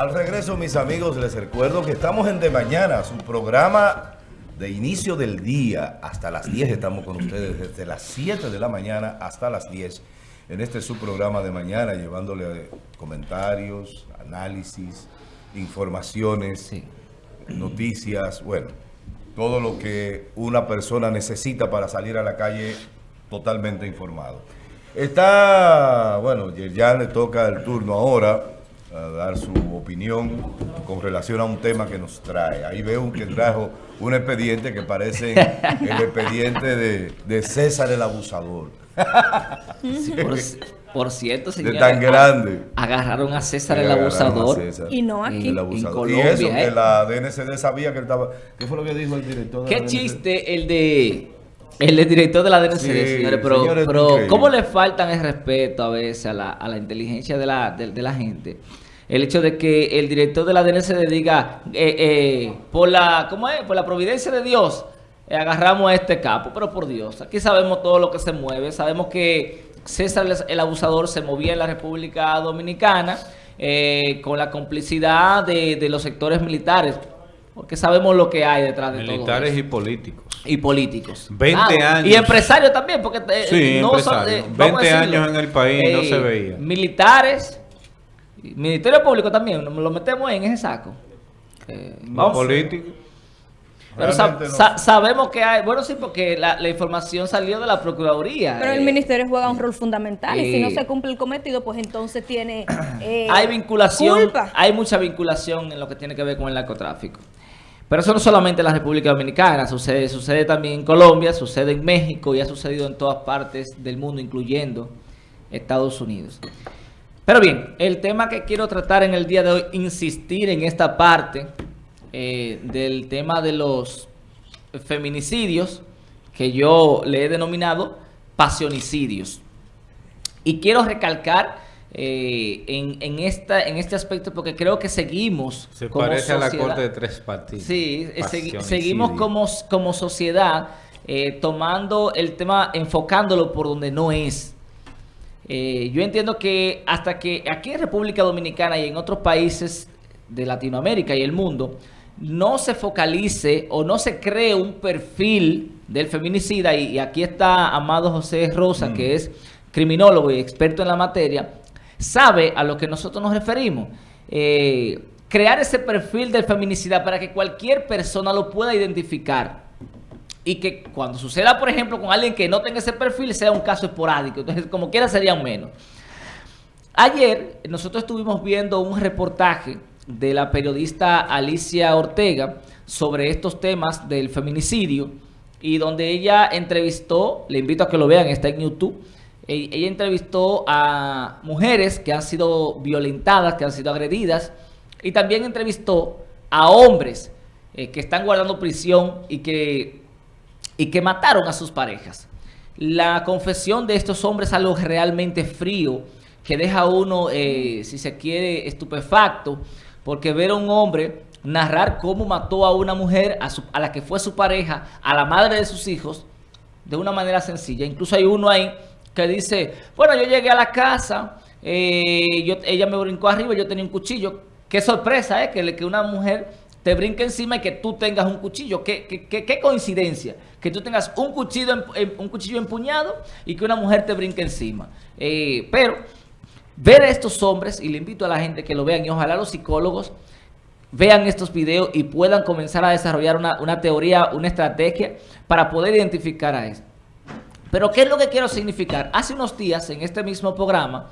Al regreso, mis amigos, les recuerdo que estamos en De Mañana, su programa de inicio del día. Hasta las 10 estamos con ustedes, desde las 7 de la mañana hasta las 10. En este su programa de mañana, llevándole comentarios, análisis, informaciones, noticias, bueno, todo lo que una persona necesita para salir a la calle totalmente informado. Está, bueno, ya le toca el turno ahora a dar su opinión con relación a un tema que nos trae. Ahí veo que trajo un expediente que parece el expediente de, César el Abusador. por, cierto, señor. De tan grande. Agarraron a César el Abusador. y no aquí. En, Colombia. Y eso, que ¿eh? la DNCD sabía que él estaba... ¿Qué fue lo que dijo el director? ¿Qué chiste el de... El director de la DNCD, señores, pero, ¿cómo le faltan el respeto a veces a la, a la inteligencia de la, de la gente? el hecho de que el director de la DNCD diga, eh, eh, por la ¿cómo es? por la providencia de Dios, eh, agarramos a este capo. Pero por Dios, aquí sabemos todo lo que se mueve. Sabemos que César el abusador se movía en la República Dominicana con la complicidad de, los sectores militares. Porque sabemos lo que hay detrás de todo Militares y políticos. Y políticos. 20 años. Y empresarios también, porque sí, no 20 años en el país no se veía. Militares Ministerio Público también, lo metemos en ese saco. Eh, vamos. Político. Pero sabemos que hay, bueno sí, porque la, información salió de la Procuraduría. Pero el eh. Ministerio juega un rol fundamental y si no se cumple el cometido, pues entonces tiene eh, Hay vinculación, hay mucha vinculación en lo que tiene que ver con el narcotráfico. Pero eso no solamente en la República Dominicana, sucede, sucede también en Colombia, sucede en México y ha sucedido en todas partes del mundo, incluyendo Estados Unidos. Pero bien, el tema que quiero tratar en el día de hoy, insistir en esta parte eh, del tema de los feminicidios, que yo le he denominado pasionicidios. Y quiero recalcar eh, en, esta, en este aspecto porque creo que seguimos Se parece a la corte de tres partidos. Sí, eh, seguimos como, como sociedad tomando el tema, enfocándolo por donde no es. Eh, yo entiendo que hasta que aquí en República Dominicana y en otros países de Latinoamérica y el mundo no se focalice o no se cree un perfil del feminicida, y, aquí está Amado José Rosa, que mm. es criminólogo y experto en la materia, sabe a lo que nosotros nos referimos. Eh, crear ese perfil del feminicida para que cualquier persona lo pueda identificar y que cuando suceda, por ejemplo, con alguien que no tenga ese perfil, sea un caso esporádico. Entonces, como quiera, serían menos. Ayer, nosotros estuvimos viendo un reportaje de la periodista Alicia Ortega sobre estos temas del feminicidio y donde ella entrevistó, le invito a que lo vean, está en YouTube, ella entrevistó a mujeres que han sido violentadas, que han sido agredidas y también entrevistó a hombres eh, que están guardando prisión y que y que mataron a sus parejas. La confesión de estos hombres es algo realmente frío, que deja a uno, eh, si se quiere, estupefacto, porque ver a un hombre narrar cómo mató a una mujer, a, la que fue su pareja, a la madre de sus hijos, de una manera sencilla. Incluso hay uno ahí que dice, bueno, yo llegué a la casa, eh, ella me brincó arriba, yo tenía un cuchillo. Qué sorpresa, ¿eh? Que, que una mujer te brinque encima y que tú tengas un cuchillo. ¿Qué, qué, coincidencia? Que tú tengas un cuchillo, un cuchillo empuñado y que una mujer te brinque encima. Eh, pero ver a estos hombres, y le invito a la gente que lo vean, y ojalá los psicólogos vean estos videos y puedan comenzar a desarrollar una, una teoría, una estrategia para poder identificar a esto. Pero ¿qué es lo que quiero significar? Hace unos días en este mismo programa,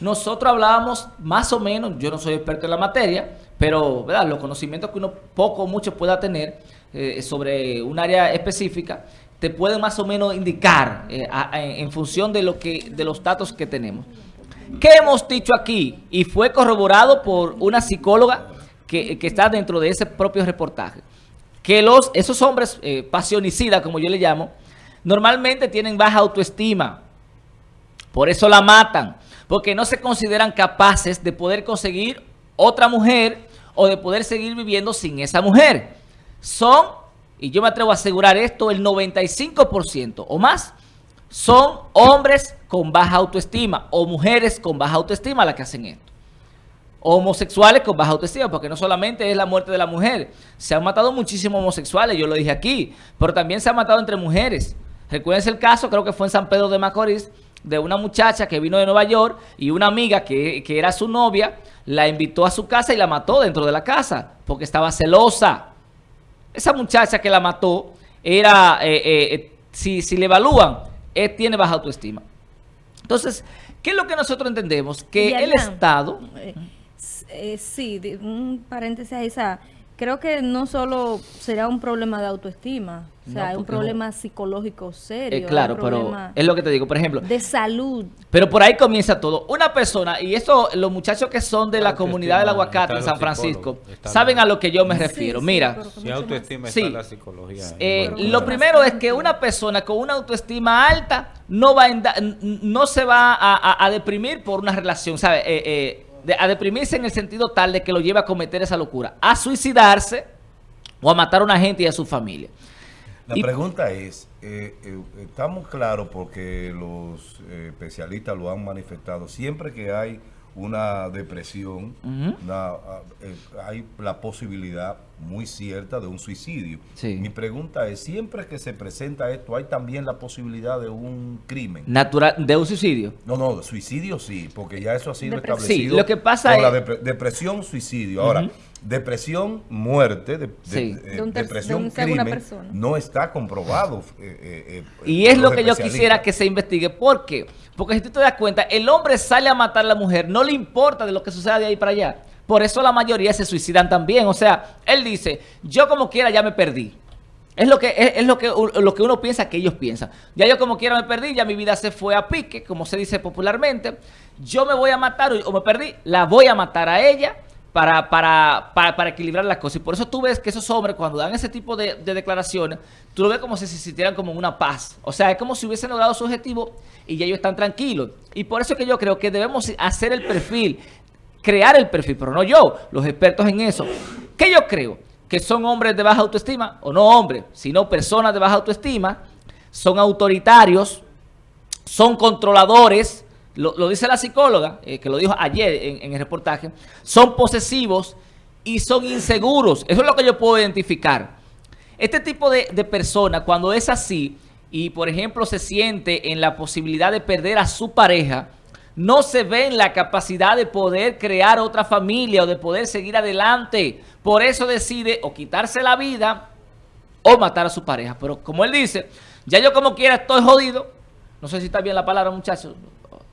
nosotros hablábamos más o menos, yo no soy experto en la materia, pero ¿verdad? los conocimientos que uno poco o mucho pueda tener eh, sobre un área específica, te pueden más o menos indicar eh, en función de, lo que, de los datos que tenemos. ¿Qué hemos dicho aquí? Y fue corroborado por una psicóloga que, está dentro de ese propio reportaje. Que los, esos hombres eh, pasionicidas, como yo le llamo, normalmente tienen baja autoestima. Por eso la matan porque no se consideran capaces de poder conseguir otra mujer o de poder seguir viviendo sin esa mujer. Son, y yo me atrevo a asegurar esto, el 95% o más, son hombres con baja autoestima o mujeres con baja autoestima las que hacen esto. homosexuales con baja autoestima, porque no solamente es la muerte de la mujer, se han matado muchísimos homosexuales, yo lo dije aquí, pero también se han matado entre mujeres. Recuerden el caso, creo que fue en San Pedro de Macorís, de una muchacha que vino de Nueva York y una amiga que, era su novia, la invitó a su casa y la mató dentro de la casa, porque estaba celosa. Esa muchacha que la mató era, eh, eh, si, si le evalúan, tiene baja autoestima. Entonces, ¿qué es lo que nosotros entendemos? Que el Estado... Eh, eh, sí, un paréntesis ahí, creo que no solo será un problema de autoestima, o sea, es un problema psicológico serio. Eh, claro, pero es lo que te digo, por ejemplo. De salud. Pero por ahí comienza todo. Una persona, y eso, los muchachos que son de la, comunidad del aguacate en San Francisco, saben a lo que yo me refiero. Mira. si autoestima está la psicología. Eh, lo primero es que una persona con una autoestima alta no va no se va a, deprimir por una relación, ¿sabes? Eh, a deprimirse en el sentido tal de que lo lleva a cometer esa locura, a suicidarse o a matar a una gente y a su familia. La pregunta es, eh, eh, estamos claros porque los eh, especialistas lo han manifestado, siempre que hay una depresión, ah, hay la posibilidad muy cierta de un suicidio. Mi pregunta es, siempre que se presenta esto, ¿hay también la posibilidad de un crimen? Natural, ¿De un suicidio? No, no, suicidio sí, porque ya eso ha sido establecido. Sí, lo que pasa es... la depresión, suicidio. Ahora, depresión, muerte, de, depresión, crimen, no está comprobado. Eh, eh, eh, y es lo que yo quisiera que se investigue. ¿Por qué? Porque si tú te das cuenta, el hombre sale a matar a la mujer, no le importa de lo que suceda de ahí para allá. Por eso la mayoría se suicidan también. O sea, él dice, yo como quiera ya me perdí. Es lo que es, lo que lo que uno piensa que ellos piensan. Ya yo como quiera me perdí, ya mi vida se fue a pique, como se dice popularmente. Yo me voy a matar o me perdí, la voy a matar a ella para, para, para, equilibrar las cosas. Y por eso tú ves que esos hombres, cuando dan ese tipo de, declaraciones, tú lo ves como si se sintieran como una paz. O sea, es como si hubiesen logrado su objetivo y ya ellos están tranquilos. Y por eso es que yo creo que debemos hacer el perfil, crear el perfil, pero no yo, los expertos en eso. ¿Qué yo creo? Que son hombres de baja autoestima, o no hombres, sino personas de baja autoestima, son autoritarios, son controladores, lo, dice la psicóloga, eh, que lo dijo ayer en, el reportaje, son posesivos y son inseguros. Eso es lo que yo puedo identificar. Este tipo de, de persona, cuando es así, y por ejemplo se siente en la posibilidad de perder a su pareja, no se ve en la capacidad de poder crear otra familia o de poder seguir adelante. Por eso decide o quitarse la vida o matar a su pareja. Pero como él dice, ya yo como quiera estoy jodido. No sé si está bien la palabra, muchachos.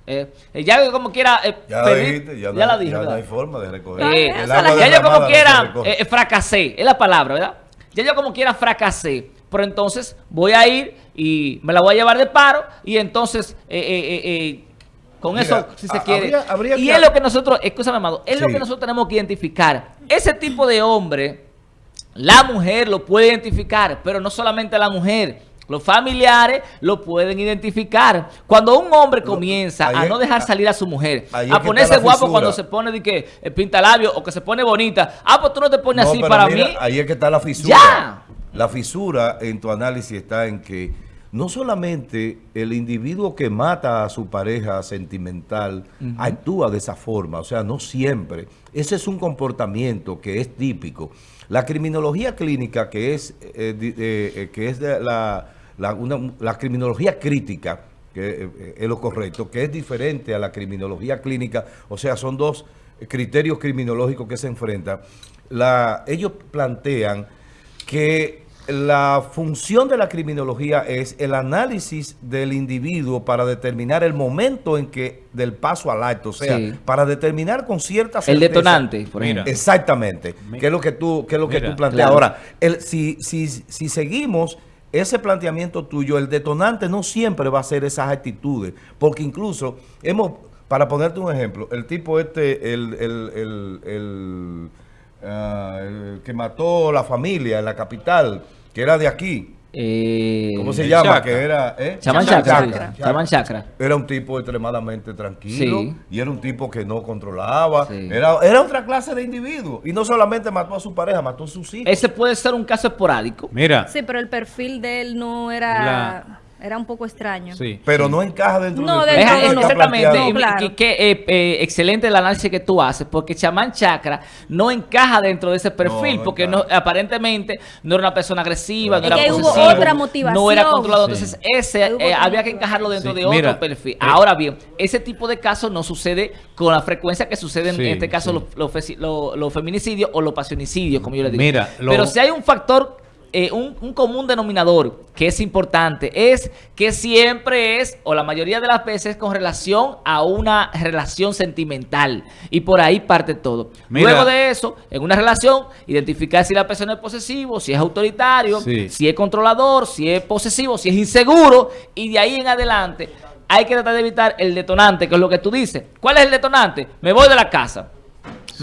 Eh, eh, ya como quiera eh, ya, la dijiste, ya, la dije, ya no hay forma de recoger. Eh, ya yo como quiera fracasé es la palabra verdad ya yo como quiera fracasé pero entonces voy a ir y me la voy a llevar de paro y entonces con eso si se quiere. y es lo que nosotros escúchame amado es lo que nosotros tenemos que identificar. Ese tipo de hombre la mujer lo puede identificar pero no solamente la mujer los familiares lo pueden identificar. Cuando un hombre comienza a no dejar salir a su mujer, a ponerse guapo cuando se pone de que eh, pinta labio o que se pone bonita. Ah, pues tú no te pones así para mí. Ahí es que está la fisura. La fisura en tu análisis está en que no solamente el individuo que mata a su pareja sentimental actúa de esa forma, o sea, no siempre. Ese es un comportamiento que es típico. La criminología clínica, que es, eh, eh, que es de la la, criminología crítica, que eh, es lo correcto, que es diferente a la criminología clínica, o sea, son dos criterios criminológicos que se enfrentan. La, ellos plantean que la función de la criminología es el análisis del individuo para determinar el momento en que del paso al acto, o sea, para determinar con cierta certeza. El detonante, por ejemplo. Exactamente, que es lo que tú, que es lo que tú planteas. Ahora, el, si, si, si seguimos ese planteamiento tuyo, el detonante no siempre va a ser esas actitudes, porque incluso hemos, para ponerte un ejemplo, el tipo este, el, el, el, ah, que mató la familia en la capital, que era de aquí, eh, ¿Cómo se llama? Que era, ¿eh? Chakra. Era un tipo extremadamente tranquilo y era un tipo que no controlaba. Era, era otra clase de individuo. Y no solamente mató a su pareja, mató a sus hijos. Ese puede ser un caso esporádico. Mira. Sí, pero el perfil de él no era... Era un poco extraño. Sí. Pero no encaja dentro no, del dentro de Exactamente. que, eh, eh, excelente el análisis que tú haces, porque chamán chakra no encaja dentro de ese perfil, porque no, aparentemente no era una persona agresiva, no era que hubo otra motivación. no era controlado. Entonces, ese eh, había que encajarlo dentro de otro perfil. Ahora bien, ese tipo de casos no sucede con la frecuencia que sucede en este caso los, feminicidios o los pasionicidios, como yo le digo. Mira, Pero si hay un factor eh, un, común denominador que es importante es que siempre es, o la mayoría de las veces, con relación a una relación sentimental. Y por ahí parte todo. Luego de eso, en una relación, identificar si la persona es posesivo, si es autoritario, si es controlador, si es posesivo, si es inseguro. Y de ahí en adelante hay que tratar de evitar el detonante, que es lo que tú dices. ¿Cuál es el detonante? Me voy de la casa.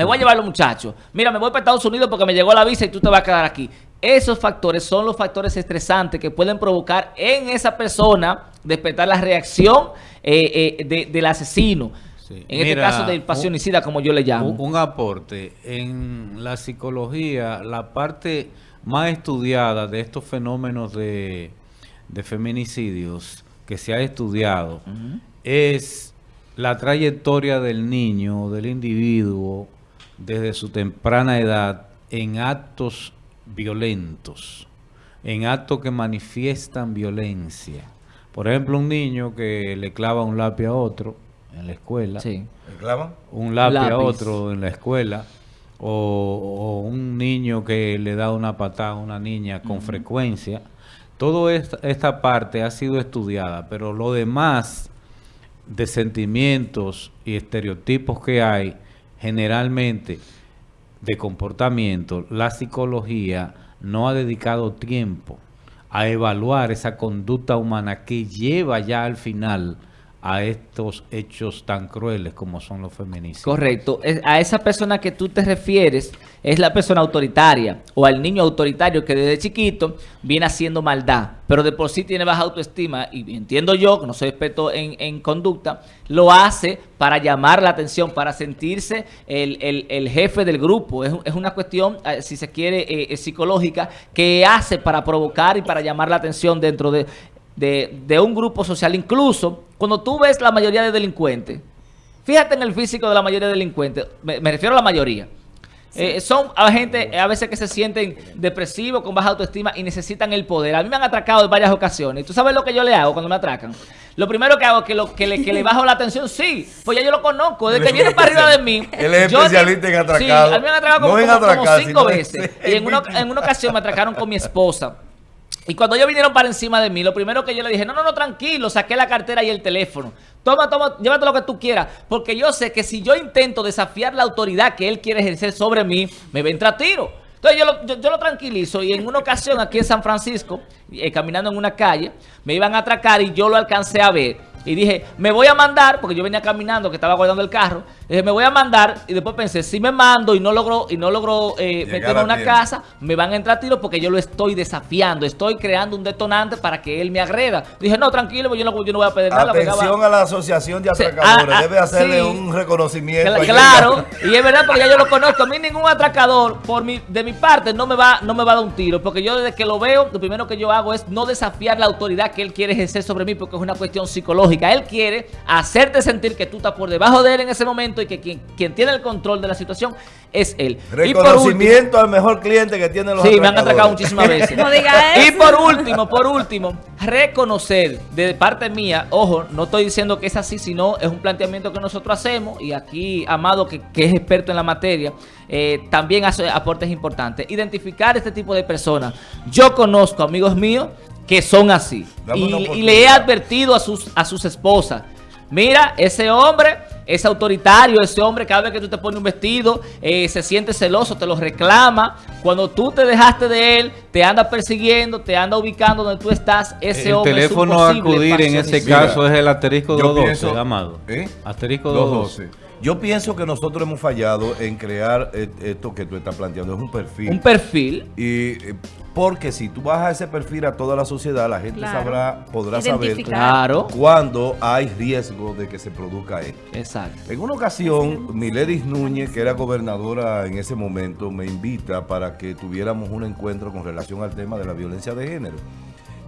Me voy a llevar a los muchachos. Mira, me voy para Estados Unidos porque me llegó la visa y tú te vas a quedar aquí. Esos factores son los factores estresantes que pueden provocar en esa persona despertar la reacción eh, eh, del asesino. En este caso del pasionicida, como yo le llamo. Un, aporte. En la psicología, la parte más estudiada de estos fenómenos de, feminicidios que se ha estudiado es la trayectoria del niño, del individuo, desde su temprana edad en actos violentos, en actos que manifiestan violencia. Por ejemplo, un niño que le clava un lápiz a otro en la escuela. Sí. ¿Le clava? Un lápiz, a otro en la escuela. O, un niño que le da una patada a una niña con frecuencia. Toda esta, esta parte ha sido estudiada, pero lo demás de sentimientos y estereotipos que hay, generalmente de comportamiento, la psicología no ha dedicado tiempo a evaluar esa conducta humana que lleva ya al final a estos hechos tan crueles como son los feministas. Correcto. A esa persona que tú te refieres es la persona autoritaria o al niño autoritario que desde chiquito viene haciendo maldad, pero de por sí tiene baja autoestima y entiendo yo, que no soy experto en, conducta, lo hace para llamar la atención, para sentirse el, jefe del grupo. Es, una cuestión, eh, si se quiere, eh, psicológica, que hace para provocar y para llamar la atención dentro de de, un grupo social. Incluso cuando tú ves la mayoría de delincuentes, fíjate en el físico de la mayoría de delincuentes, me, refiero a la mayoría. Eh, son a gente a veces que se sienten depresivos, con baja autoestima y necesitan el poder. A mí me han atracado en varias ocasiones. ¿Tú sabes lo que yo le hago cuando me atracan? Lo primero que hago es que, lo, que, le, que le bajo la atención. Sí, pues ya yo lo conozco. Desde que viene para arriba de mí. Él es especialista en atracar. Sí, a mí me han atracado como, cinco veces. Y en una, en una ocasión me atracaron con mi esposa. Y cuando ellos vinieron para encima de mí, lo primero que yo le dije, no, no, no, tranquilo, saqué la cartera y el teléfono. Toma, toma, llévate lo que tú quieras. Porque yo sé que si yo intento desafiar la autoridad que él quiere ejercer sobre mí, me entrar tiro. Entonces yo lo, yo, lo, tranquilizo y en una ocasión aquí en San Francisco, eh, caminando en una calle, me iban a atracar y yo lo alcancé a ver. Y dije, me voy a mandar, porque yo venía caminando, que estaba guardando el carro. Dije, me voy a mandar. Y después pensé, si me mando y no logro y no logro eh, meterme en una casa, me van a entrar tiros porque yo lo estoy desafiando. Estoy creando un detonante para que él me agreda. Dije, no, tranquilo, pues yo no, yo no voy a pedir nada. Atención a la asociación de atracadores. Ah, Debe hacerle un reconocimiento. Claro, y es verdad porque ya yo lo conozco. A mí ningún atracador, por mi, de mi parte, no me, va, no me va a dar un tiro. Porque yo desde que lo veo, lo primero que yo hago es no desafiar la autoridad que él quiere ejercer sobre mí porque es una cuestión psicológica. Él quiere hacerte sentir que tú estás por debajo de él en ese momento y que quien, quien tiene el control de la situación es él. Reconocimiento al mejor cliente que tiene los Sí, me han atracado muchísimas veces. no diga eso. Y por último, por último, reconocer de parte mía, ojo, no estoy diciendo que es así, sino es un planteamiento que nosotros hacemos y aquí Amado, que, es experto en la materia, eh, también hace aportes importantes. Identificar este tipo de personas. Yo conozco amigos míos que son así. Y, le he advertido a sus, a sus esposas, mira, ese hombre es autoritario, ese hombre cada vez que tú te pones un vestido eh, se siente celoso, te lo reclama. Cuando tú te dejaste de él, te anda persiguiendo, te anda ubicando donde tú estás, ese hombre El teléfono a acudir en ese caso es el asterisco 212, amado. ¿eh? Asterisco 212. Yo pienso que nosotros hemos fallado en crear esto que tú estás planteando, es un perfil. Un perfil. Y eh, porque si tú bajas ese perfil a toda la sociedad, la gente sabrá, podrá saber claro. cuándo hay riesgo de que se produzca esto. Exacto. En una ocasión, Miledis Núñez, que era gobernadora en ese momento, me invita para que tuviéramos un encuentro con relación al tema de la violencia de género.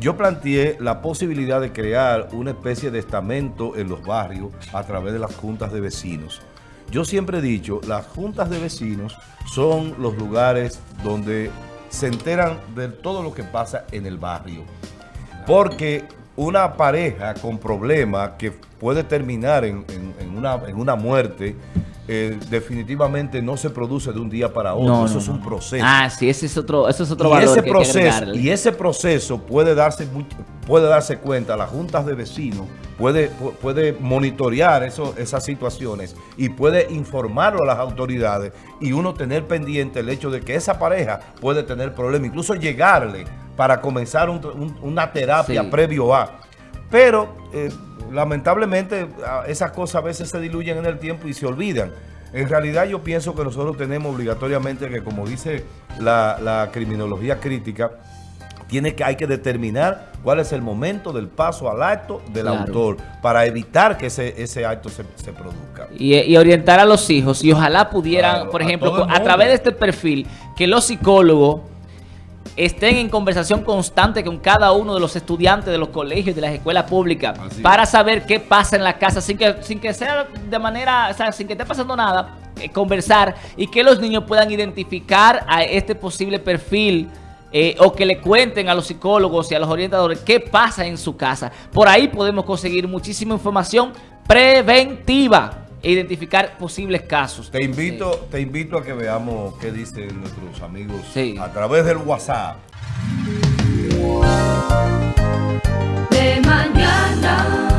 yo planteé la posibilidad de crear una especie de estamento en los barrios a través de las juntas de vecinos. Yo siempre he dicho, las juntas de vecinos son los lugares donde se enteran de todo lo que pasa en el barrio. Porque una pareja con problemas que puede terminar en, una, en una muerte eh, definitivamente no se produce de un día para otro. eso es un proceso. Ah, sí, ese es otro, eso es otro y valor ese proceso Y ese proceso puede darse, puede darse cuenta, las juntas de vecinos puede, puede monitorear eso, esas situaciones y puede informarlo a las autoridades y uno tener pendiente el hecho de que esa pareja puede tener problemas, incluso llegarle para comenzar una terapia previo a. Pero... Eh, lamentablemente esas cosas a veces se diluyen en el tiempo y se olvidan. En realidad yo pienso que nosotros tenemos obligatoriamente que, como dice la, criminología crítica, tiene que, hay que determinar cuál es el momento del paso al acto del autor para evitar que ese, ese acto se, produzca. Y, orientar a los hijos y ojalá pudieran, por ejemplo, a través de este perfil, que los psicólogos estén en conversación constante con cada uno de los estudiantes de los colegios y de las escuelas públicas para saber qué pasa en la casa sin que, sin que sea de manera, o sea, sin que esté pasando nada, eh, conversar y que los niños puedan identificar a este posible perfil eh, o que le cuenten a los psicólogos y a los orientadores qué pasa en su casa. Por ahí podemos conseguir muchísima información preventiva e identificar posibles casos. Te invito, te invito a que veamos qué dicen nuestros amigos a través del WhatsApp. De mañana.